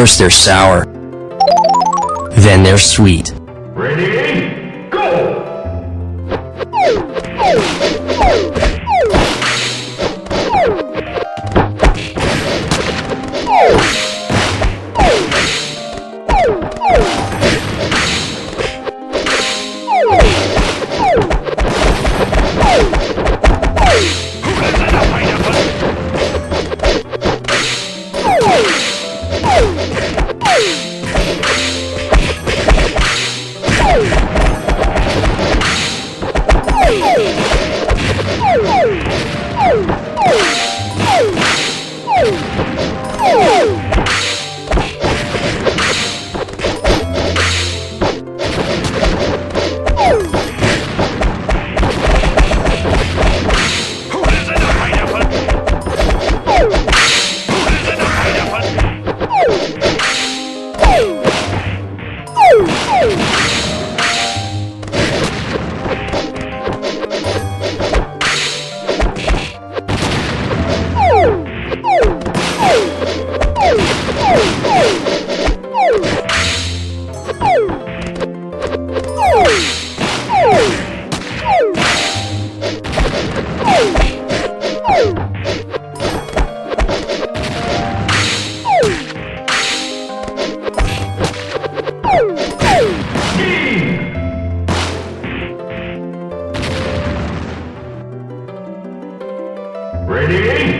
First they're sour, then they're sweet. Ready, go! Ready?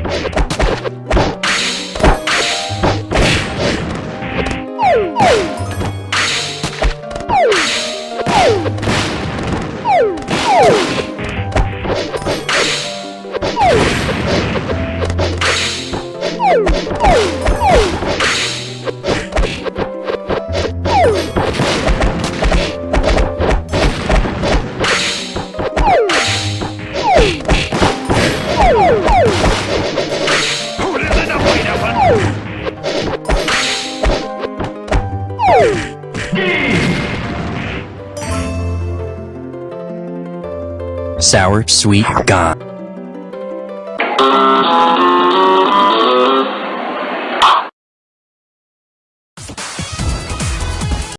Sour, sweet, gone.